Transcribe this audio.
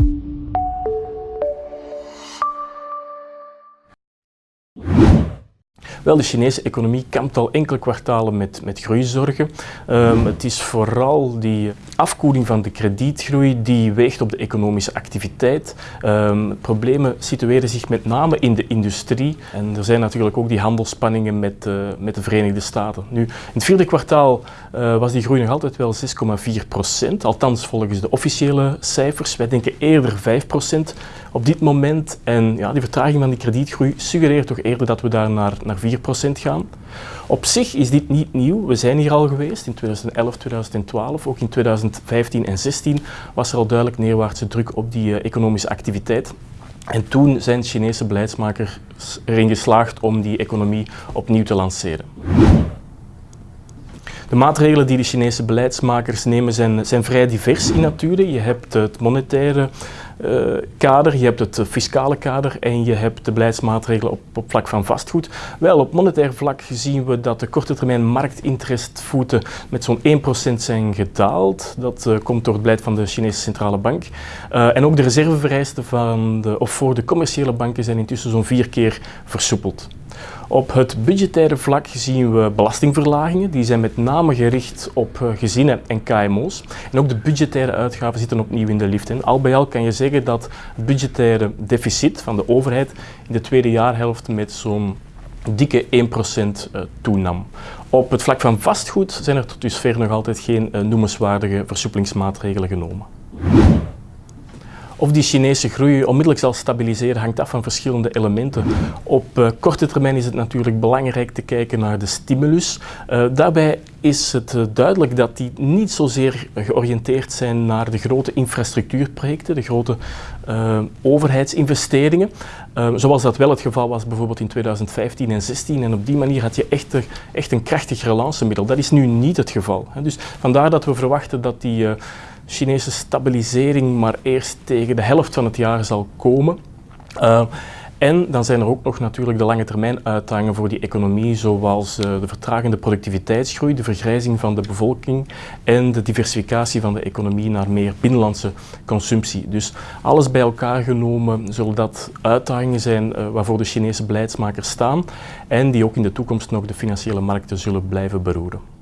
you Wel, de Chinese economie kampt al enkele kwartalen met, met groeizorgen. Um, het is vooral die afkoeling van de kredietgroei die weegt op de economische activiteit. Um, problemen situeren zich met name in de industrie en er zijn natuurlijk ook die handelsspanningen met, uh, met de Verenigde Staten. Nu, in het vierde kwartaal uh, was die groei nog altijd wel 6,4 procent, althans volgens de officiële cijfers. Wij denken eerder 5 procent op dit moment en ja, die vertraging van die kredietgroei suggereert toch eerder dat we daar naar, naar 4 procent gaan. Op zich is dit niet nieuw. We zijn hier al geweest in 2011, 2012. Ook in 2015 en 2016 was er al duidelijk neerwaartse druk op die uh, economische activiteit. En toen zijn Chinese beleidsmakers erin geslaagd om die economie opnieuw te lanceren. De maatregelen die de Chinese beleidsmakers nemen zijn, zijn vrij divers in nature. Je hebt het monetaire uh, kader, je hebt het fiscale kader en je hebt de beleidsmaatregelen op, op vlak van vastgoed. Wel, op monetair vlak zien we dat de korte termijn marktinterestvoeten met zo'n 1% zijn gedaald. Dat uh, komt door het beleid van de Chinese centrale bank. En ook de reservevereisten van de, of voor de commerciële banken zijn intussen zo'n vier keer versoepeld. Op het budgettaire vlak zien we belastingverlagingen. Die zijn met name gericht op gezinnen en KMO's. En ook de budgettaire uitgaven zitten opnieuw in de lift. En al bij al kan je zeggen dat het budgettaire deficit van de overheid in de tweede jaarhelft met zo'n dikke 1% toenam. Op het vlak van vastgoed zijn er tot dusver nog altijd geen noemenswaardige versoepelingsmaatregelen genomen. Of die Chinese groei onmiddellijk zal stabiliseren hangt af van verschillende elementen. Op uh, korte termijn is het natuurlijk belangrijk te kijken naar de stimulus. Uh, daarbij is het uh, duidelijk dat die niet zozeer georiënteerd zijn naar de grote infrastructuurprojecten, de grote overheidsinvesteringen, zoals dat wel het geval was bijvoorbeeld in 2015 en 2016. En op die manier had je echt, echt een krachtig relancemiddel. Dat is nu niet het geval. Dus vandaar dat we verwachten dat die Chinese stabilisering maar eerst tegen de helft van het jaar zal komen. Uh, en dan zijn er ook nog natuurlijk de lange termijn uitdagingen voor die economie, zoals uh, de vertragende productiviteitsgroei, de vergrijzing van de bevolking en de diversificatie van de economie naar meer binnenlandse consumptie. Dus alles bij elkaar genomen zullen dat uitdagingen zijn uh, waarvoor de Chinese beleidsmakers staan en die ook in de toekomst nog de financiële markten zullen blijven beroeren.